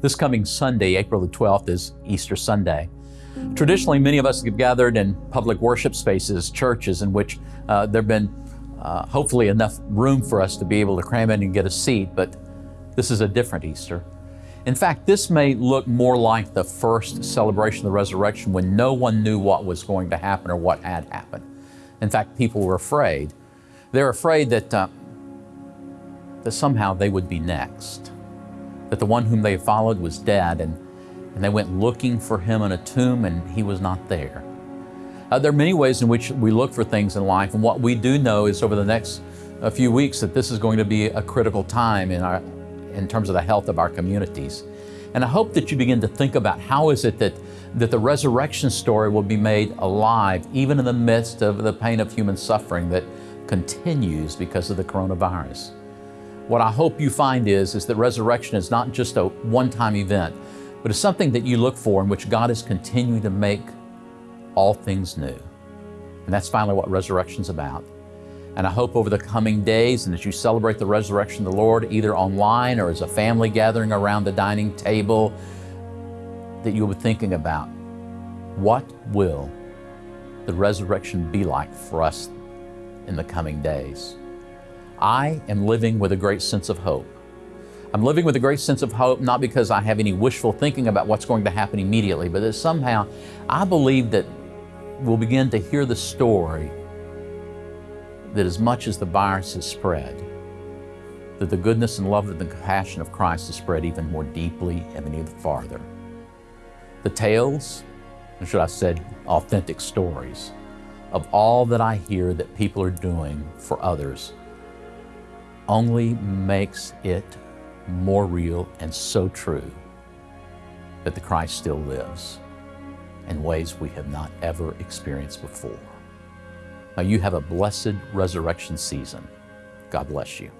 This coming Sunday, April the 12th, is Easter Sunday. Traditionally, many of us have gathered in public worship spaces, churches, in which uh, there have been uh, hopefully enough room for us to be able to cram in and get a seat, but this is a different Easter. In fact, this may look more like the first celebration of the resurrection when no one knew what was going to happen or what had happened. In fact, people were afraid. They're afraid that, uh, that somehow they would be next, that the one whom they followed was dead, and, and they went looking for him in a tomb and he was not there. Uh, there are many ways in which we look for things in life, and what we do know is over the next a few weeks that this is going to be a critical time in our in terms of the health of our communities. And I hope that you begin to think about how is it that, that the resurrection story will be made alive even in the midst of the pain of human suffering that continues because of the coronavirus. What I hope you find is, is that resurrection is not just a one-time event, but it's something that you look for in which God is continuing to make all things new. And that's finally what resurrection is about. And I hope over the coming days and as you celebrate the resurrection of the Lord, either online or as a family gathering around the dining table, that you'll be thinking about what will the resurrection be like for us in the coming days. I am living with a great sense of hope. I'm living with a great sense of hope, not because I have any wishful thinking about what's going to happen immediately, but that somehow I believe that we'll begin to hear the story that as much as the virus has spread, that the goodness and love and the compassion of Christ has spread even more deeply and even farther. The tales, or should I say authentic stories, of all that I hear that people are doing for others only makes it more real and so true that the Christ still lives in ways we have not ever experienced before. Now you have a blessed resurrection season. God bless you.